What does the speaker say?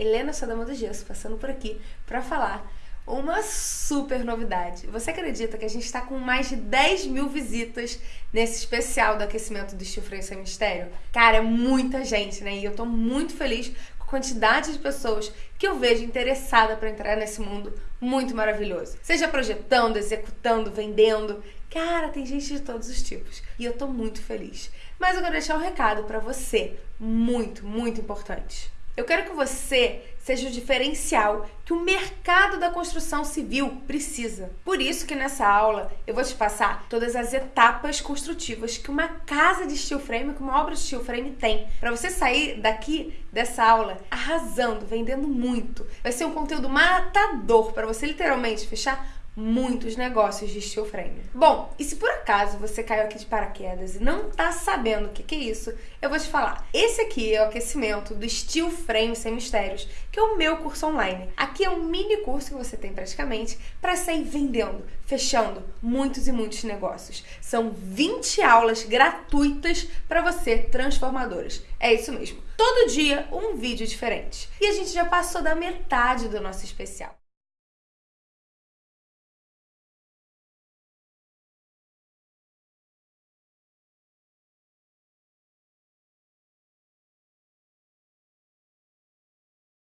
Helena Sadama do Gesso, passando por aqui para falar uma super novidade. Você acredita que a gente está com mais de 10 mil visitas nesse especial do aquecimento do Frame Sem Mistério? Cara, é muita gente, né? E eu tô muito feliz com a quantidade de pessoas que eu vejo interessada para entrar nesse mundo muito maravilhoso. Seja projetando, executando, vendendo. Cara, tem gente de todos os tipos. E eu tô muito feliz. Mas eu quero deixar um recado para você, muito, muito importante. Eu quero que você seja o diferencial que o mercado da construção civil precisa. Por isso que nessa aula eu vou te passar todas as etapas construtivas que uma casa de steel frame, que uma obra de steel frame tem, para você sair daqui dessa aula arrasando, vendendo muito. Vai ser um conteúdo matador para você literalmente fechar muitos negócios de steel frame. Bom, e se por acaso você caiu aqui de paraquedas e não tá sabendo o que, que é isso, eu vou te falar. Esse aqui é o aquecimento do steel frame sem mistérios, que é o meu curso online. Aqui é um mini curso que você tem praticamente para sair vendendo, fechando muitos e muitos negócios. São 20 aulas gratuitas para você, transformadoras. É isso mesmo. Todo dia um vídeo diferente. E a gente já passou da metade do nosso especial.